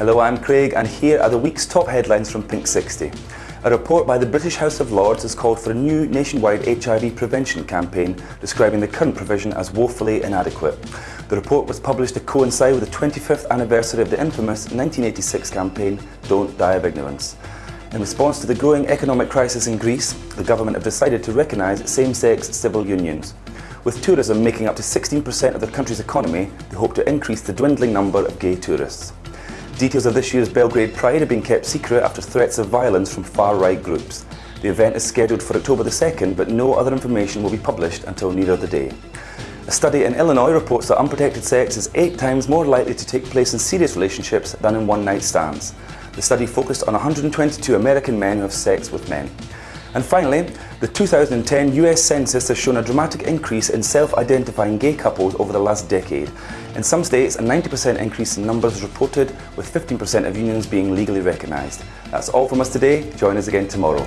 Hello, I'm Craig and here are the week's top headlines from Pink 60. A report by the British House of Lords has called for a new nationwide HIV prevention campaign describing the current provision as woefully inadequate. The report was published to coincide with the 25th anniversary of the infamous 1986 campaign Don't Die of Ignorance. In response to the growing economic crisis in Greece, the government have decided to recognise same-sex civil unions. With tourism making up to 16% of the country's economy, they hope to increase the dwindling number of gay tourists. Details of this year's Belgrade Pride have been kept secret after threats of violence from far-right groups. The event is scheduled for October the 2nd, but no other information will be published until nearer the day. A study in Illinois reports that unprotected sex is eight times more likely to take place in serious relationships than in one-night stands. The study focused on 122 American men who have sex with men. And finally, the 2010 US Census has shown a dramatic increase in self-identifying gay couples over the last decade. In some states, a 90% increase in numbers reported, with 15% of unions being legally recognised. That's all from us today. Join us again tomorrow.